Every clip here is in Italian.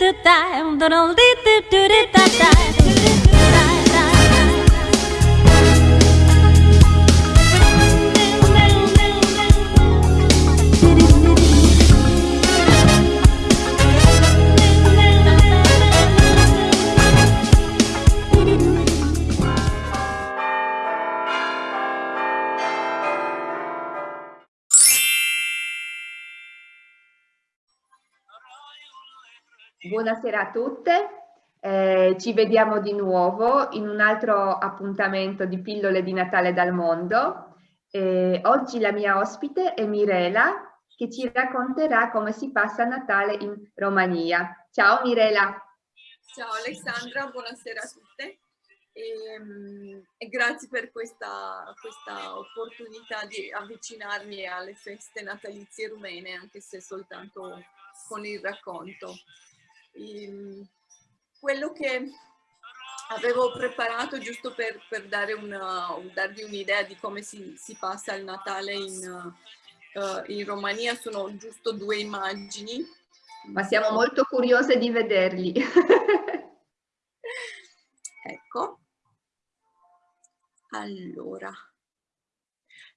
do da, do do do do do da da. Buonasera a tutte, eh, ci vediamo di nuovo in un altro appuntamento di pillole di Natale dal mondo. Eh, oggi la mia ospite è Mirela che ci racconterà come si passa Natale in Romania. Ciao Mirela. Ciao Alessandra, buonasera a tutte e, ehm, e grazie per questa, questa opportunità di avvicinarmi alle feste natalizie rumene anche se soltanto con il racconto. Ehm, quello che avevo preparato giusto per, per dare una, darvi un'idea di come si, si, passa il Natale in, uh, in Romania sono giusto due immagini. Ma siamo molto curiose di vederli. ecco. Allora,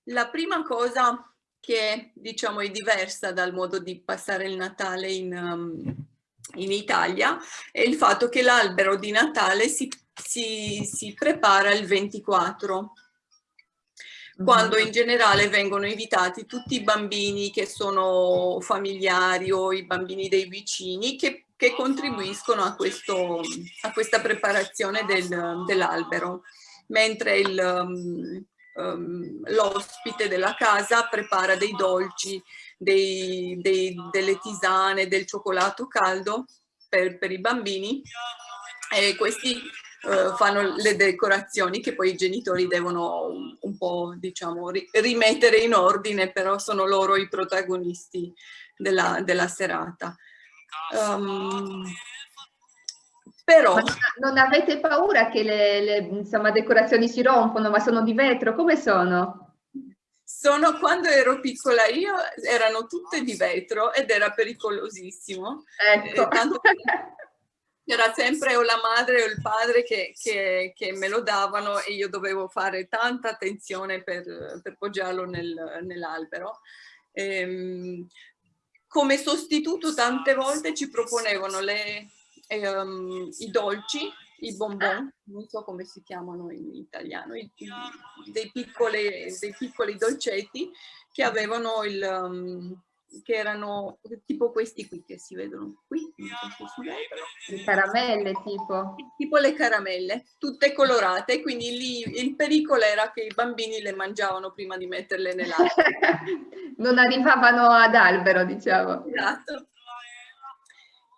la prima cosa che diciamo è diversa dal modo di passare il Natale in, um, in Italia è il fatto che l'albero di Natale si, si, si prepara il 24 quando in generale vengono invitati tutti i bambini che sono familiari o i bambini dei vicini che, che contribuiscono a, questo, a, questa preparazione del, dell'albero, mentre um, um, l'ospite della casa prepara dei dolci dei, dei, delle tisane, del cioccolato caldo per, per i bambini e questi uh, fanno le decorazioni che poi i genitori devono un, un po' diciamo ri, rimettere in ordine, però sono loro i protagonisti della, della serata. Um, però... Non avete paura che le, le insomma, decorazioni si rompono, ma sono di vetro? Come sono? Sono, quando ero piccola io, erano tutte di vetro ed era pericolosissimo. Ecco. era sempre o la madre o il padre che, che, che, me lo davano e io dovevo fare tanta attenzione per, per poggiarlo nel, nell'albero. Ehm, come sostituto tante volte ci proponevano le, ehm, i dolci i bonbon, non so come si chiamano in italiano, i, dei, piccoli, dei piccoli dolcetti che avevano il, um, che erano tipo questi qui che si vedono qui, so si Le caramelle tipo? Tipo le caramelle, tutte colorate, quindi lì il pericolo era che i bambini le mangiavano prima di metterle nell'acqua. non arrivavano ad albero, diciamo. Esatto.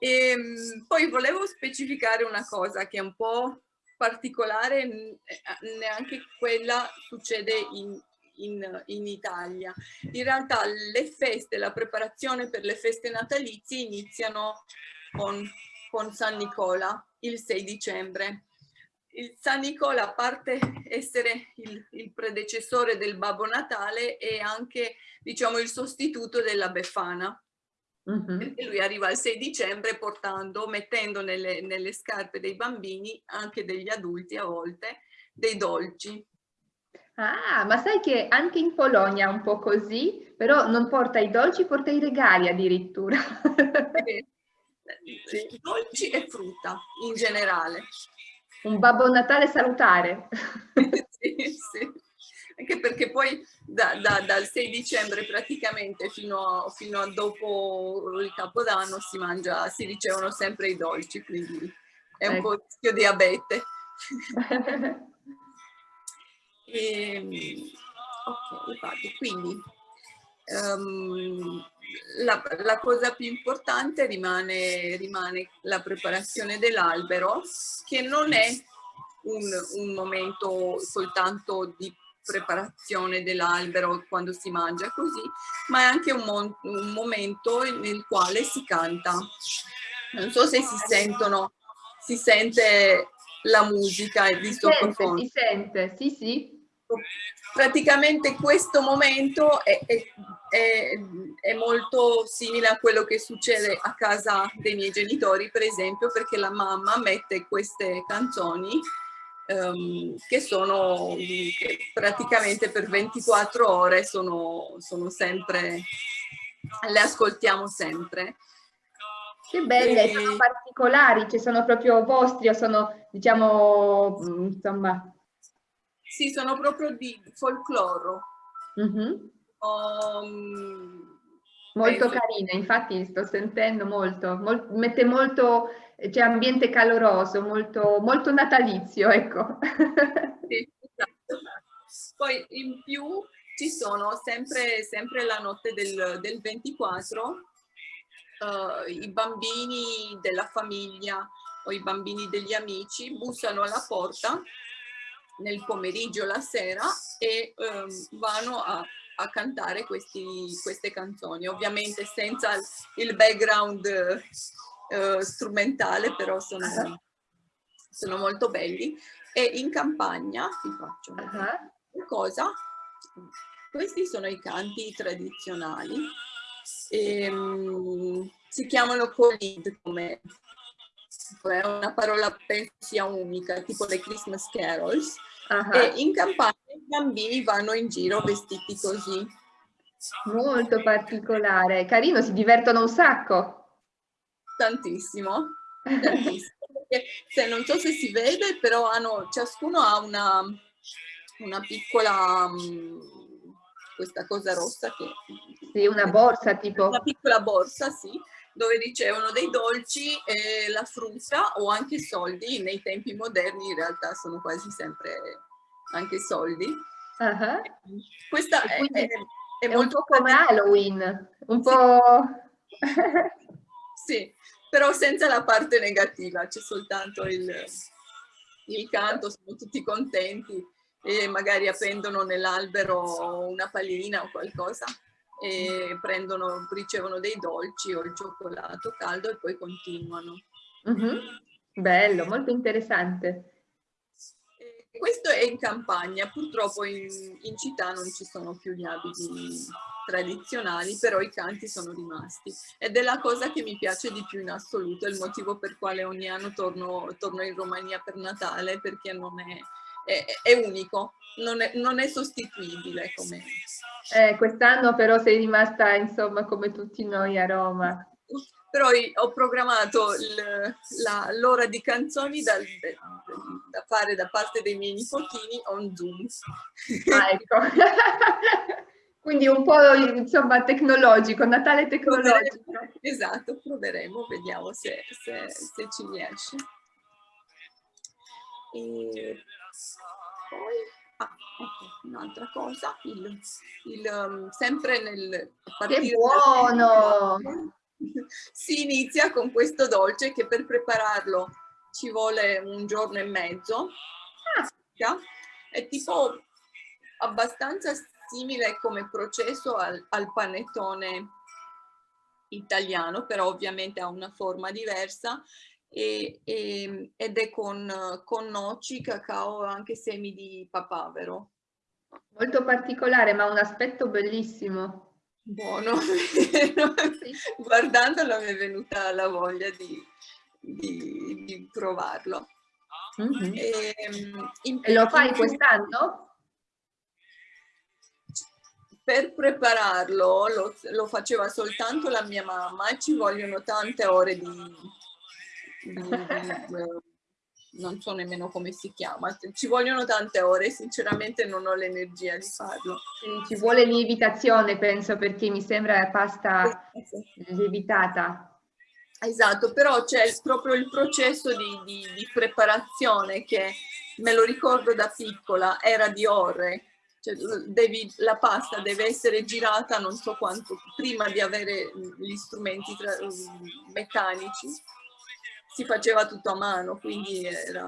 E, ehm, poi volevo specificare una cosa che è un po' particolare, eh, neanche quella succede in, in, in, Italia. In realtà le feste, la preparazione per le feste natalizie iniziano con, con San Nicola il 6 dicembre. Il San Nicola, a parte essere il, il predecessore del Babbo Natale, è anche diciamo, il sostituto della Befana. E lui arriva il 6 dicembre portando, mettendo nelle, nelle, scarpe dei bambini, anche degli adulti a volte, dei dolci. Ah, ma sai che anche in Polonia è un po' così, però non porta i dolci, porta i regali addirittura. sì. Dolci e frutta in generale. Un Babbo Natale salutare. sì, sì anche perché poi da, da, dal 6 dicembre praticamente fino a, fino a, dopo il Capodanno si mangia, si ricevono sempre i dolci, quindi è un ecco. po' rischio diabete. e, ok, vado. Quindi um, la, la, cosa più importante rimane, rimane la preparazione dell'albero, che non è un, un momento soltanto di preparazione dell'albero quando si mangia così, ma è anche un, un, momento nel quale si canta. Non so se si sentono, si sente la musica di sottofondo. Si sente, sì sì. praticamente questo momento è, è, è, è, molto simile a quello che succede a casa dei miei genitori, per esempio, perché la mamma mette queste canzoni um, che sono che praticamente per 24 ore sono, sono sempre, le ascoltiamo sempre. Che belle, e... sono particolari, ci sono proprio vostri o sono, diciamo, insomma, sì, sono proprio di folklore. Mm -hmm. um, molto carina, infatti sto sentendo molto, mol mette molto, c'è ambiente caloroso, molto, molto natalizio, ecco. Sì, esatto. Poi in più ci sono sempre, sempre la notte del, del 24, uh, i bambini della famiglia o i bambini degli amici bussano alla porta nel pomeriggio, la sera e um, vanno a, a cantare questi, queste canzoni, ovviamente senza il background uh, strumentale, però sono, sono, molto belli. E in campagna, vi faccio uh -huh. cosa, questi sono i canti tradizionali, e, um, si chiamano colid come è una parola penso sia unica, tipo le Christmas carols, uh -huh. e in campagna i bambini vanno in giro vestiti così. Molto particolare, carino, si divertono un sacco. Tantissimo, tantissimo. se, non so se si vede, però hanno, ciascuno ha una, una piccola, um, questa cosa rossa che... Sì, una borsa tipo. Una piccola borsa, sì, dove ricevono dei dolci, eh, la frutta o anche soldi. Nei tempi moderni in realtà sono quasi sempre anche soldi. Uh -huh. Questa è, è, è, è, un po' come Halloween, un po'... sì, però senza la parte negativa, c'è soltanto il, il canto, sono tutti contenti e magari appendono nell'albero una pallina o qualcosa e prendono, ricevono dei dolci o il cioccolato caldo e poi continuano. Uh -huh. Bello, molto interessante. Questo è in campagna, purtroppo in, in, città non ci sono più gli abiti tradizionali, però i canti sono rimasti. Ed è la cosa che mi piace di più in assoluto, è il motivo per quale ogni anno torno, torno in Romania per Natale, perché non è, è, è unico, non è, non è sostituibile come, eh, quest'anno però sei rimasta, insomma, come tutti noi a Roma. Però ho programmato l'ora di canzoni da, da, fare da parte dei miei nipotini on Zoom. Ah, ecco. Quindi un po' insomma tecnologico, Natale tecnologico. Proveremo, esatto, proveremo, vediamo se, se, se ci riesce. E poi Ah, ecco, un'altra cosa, il, il, um, sempre nel... Che buono! si inizia con questo dolce che per prepararlo ci vuole un giorno e mezzo. Ah. È tipo abbastanza simile come processo al, al panettone italiano, però ovviamente ha una forma diversa e, e, ed è con, con noci, cacao e anche semi di papavero. Molto particolare, ma un aspetto bellissimo. Buono, guardandolo mi è venuta la voglia di, di, di provarlo. Mm -hmm. e, lo fai quest'anno? Per prepararlo lo, lo, faceva soltanto la mia mamma e ci vogliono tante ore di, non so nemmeno come si chiama, ci vogliono tante ore, sinceramente non ho l'energia di farlo. Ci vuole lievitazione, penso, perché mi sembra pasta lievitata. Esatto, però c'è proprio il processo di, di, di, preparazione che me lo ricordo da piccola, era di ore. Cioè, devi, la pasta deve essere girata non so quanto prima di avere gli strumenti tra, meccanici si faceva tutto a mano, quindi era...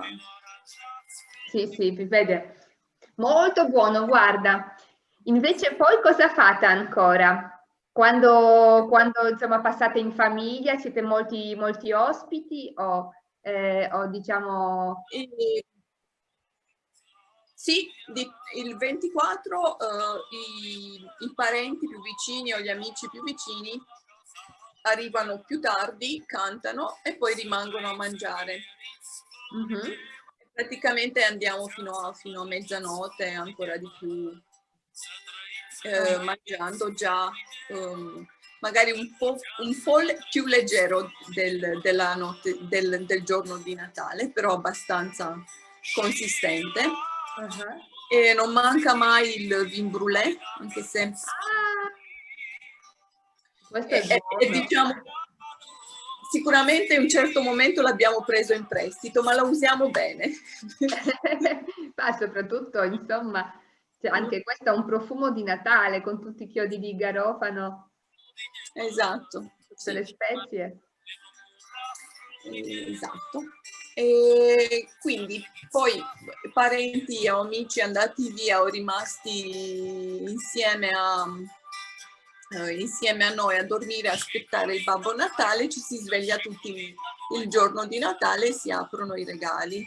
Sì, sì, vi vede. Molto buono, guarda. Invece poi cosa fate ancora? Quando, quando insomma passate in famiglia, siete molti, molti ospiti o, eh, o diciamo... E Sì, di, il 24 uh, i, i, parenti più vicini o gli amici più vicini arrivano più tardi, cantano e poi rimangono a mangiare. Mm -hmm. Praticamente andiamo fino a, fino a mezzanotte, ancora di più, eh, mangiando già um, magari un po', un po', più leggero del, della notte, del, del giorno di Natale, però abbastanza consistente. Uh -huh. E non manca mai il vin brûlé, anche se... Ah, questo è, è, è diciamo, sicuramente in un certo momento l'abbiamo preso in prestito, ma lo usiamo bene. ma soprattutto, insomma, anche questo ha un profumo di Natale con tutti i chiodi di garofano. Esatto. Tutte le spezie. Esatto. E quindi poi parenti o amici andati via o rimasti insieme a, eh, insieme a noi a dormire, a aspettare il Babbo Natale, ci si sveglia tutti il giorno di Natale e si aprono i regali.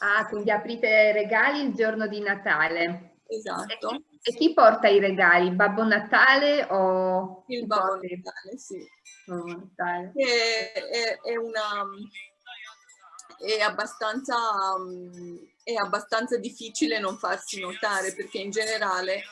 Ah, quindi aprite regali il giorno di Natale. Esatto. E, chi porta i regali? Babbo Natale o... Il Babbo Natale, sì. Babbo Natale. È, è, è una è abbastanza, è abbastanza difficile non farsi notare perché in generale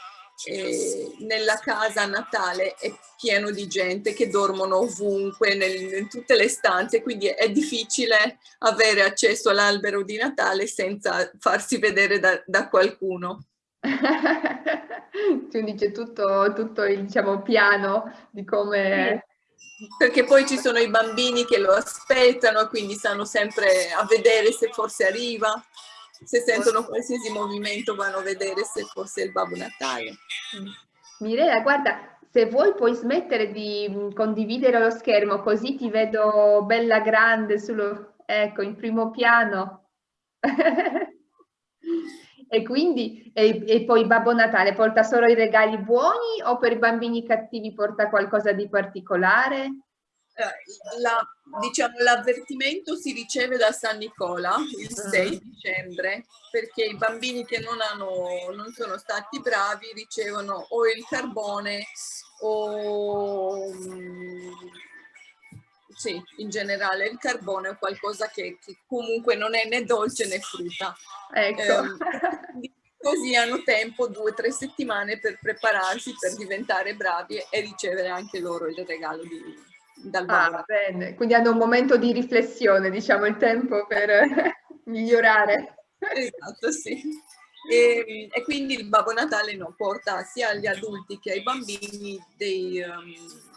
eh, nella casa a Natale è pieno di gente che dormono ovunque, nel, in tutte le stanze, quindi è difficile avere accesso all'albero di Natale senza farsi vedere da, da qualcuno. quindi c'è tutto, tutto il diciamo, piano di come perché poi ci sono i bambini che lo aspettano, quindi stanno sempre a vedere se forse arriva, se sentono qualsiasi movimento vanno a vedere se fosse il Babbo Natale. Mm. Mireia, guarda, se vuoi puoi smettere di mm, condividere lo schermo, così ti vedo bella grande, sullo, ecco, in primo piano. e quindi, e, e, poi Babbo Natale porta solo i regali buoni o per i bambini cattivi porta qualcosa di particolare? Eh, la, diciamo, l'avvertimento si riceve da San Nicola il 6 uh-huh. dicembre perché i bambini che non, hanno, non sono stati bravi ricevono o il carbone o mm, sì, in generale il carbone è qualcosa che, che, comunque non è né dolce né frutta. Ecco. Eh, così hanno tempo, due o tre settimane per prepararsi, per diventare bravi e ricevere anche loro il regalo di, dal ah, bene. Quindi hanno un momento di riflessione, diciamo, il tempo per migliorare. Esatto, sì. E, e, quindi il Babbo Natale no, porta sia agli adulti che ai bambini dei, um,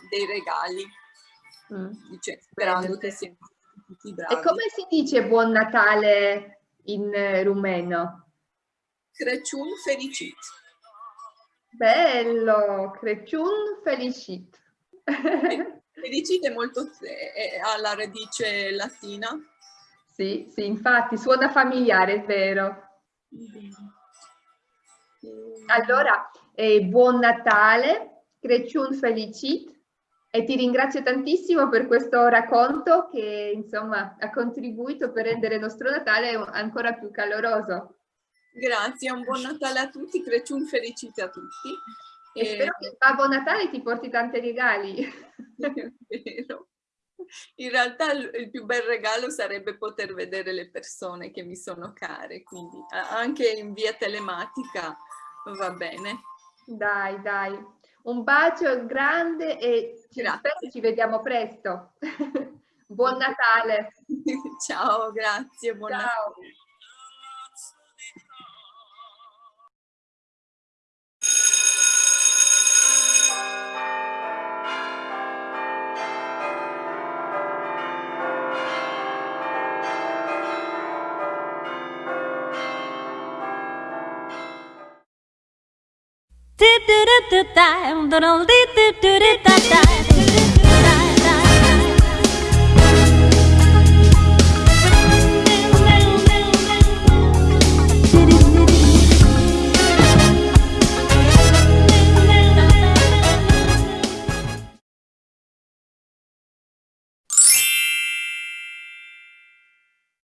dei regali, mm. dice, sperando bene. che siano tutti bravi. E come si dice Buon Natale in rumeno? Crăciun fericit. Bello, Crăciun fericit. Felicite molto è, ha la radice latina. Sì, sì, infatti suona familiare, è vero. Allora, eh, buon Natale, Creciun Felicit e ti ringrazio tantissimo per questo racconto che insomma ha contribuito per rendere il nostro Natale ancora più caloroso. Grazie, un buon Natale a tutti, Creciun Felicit a tutti. E, e spero che Babbo Natale ti porti tanti regali. vero. In realtà il più bel regalo sarebbe poter vedere le persone che mi sono care, quindi anche in via telematica va bene. Dai, dai. Un bacio grande e ci, ci vediamo presto. Buon Natale. Ciao, grazie. Buon Ciao. Natale. do da, do do do do do da do.